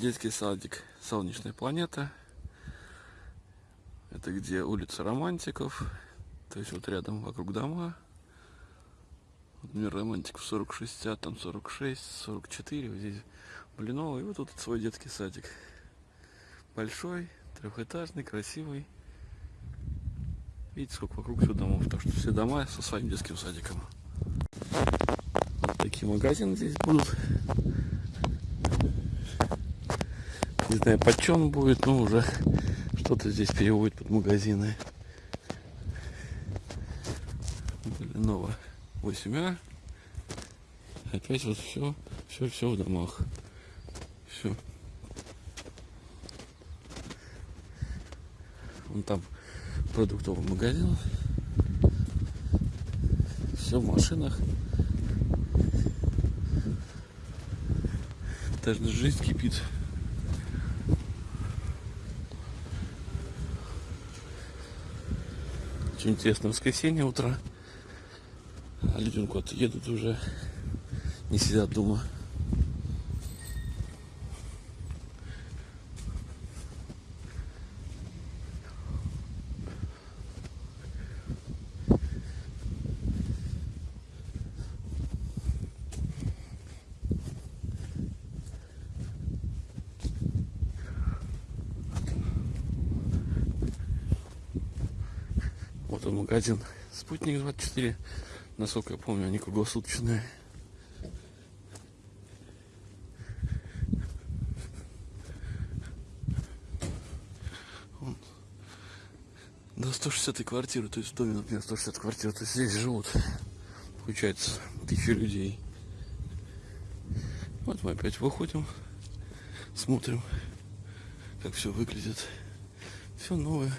Детский садик Солнечная планета. Это где улица Романтиков. То есть вот рядом вокруг дома. Вот мир романтиков 40-60, там 46, 44. Вот здесь Блиново. И вот тут свой детский садик. Большой, трехэтажный, красивый. Видите, сколько вокруг все домов. Так что все дома со своим детским садиком. Вот такие магазины здесь будут. Не знаю, почем будет, но уже что-то здесь переводит под магазины. Блинова 8А. Опять вот все, все, все в домах. Все. Вон там продуктовый магазин. Все в машинах. Даже жизнь кипит. Очень интересно, воскресенье утро. А люди куда-то едут уже, не сидят дома. Вот он магазин Спутник 24. Насколько я помню, они круглосуточные. Вон. До 160 квартиры, то есть в доме, например, 160 квартир, то есть здесь живут, получается, тысячи людей. Вот мы опять выходим, смотрим, как все выглядит. Все новое.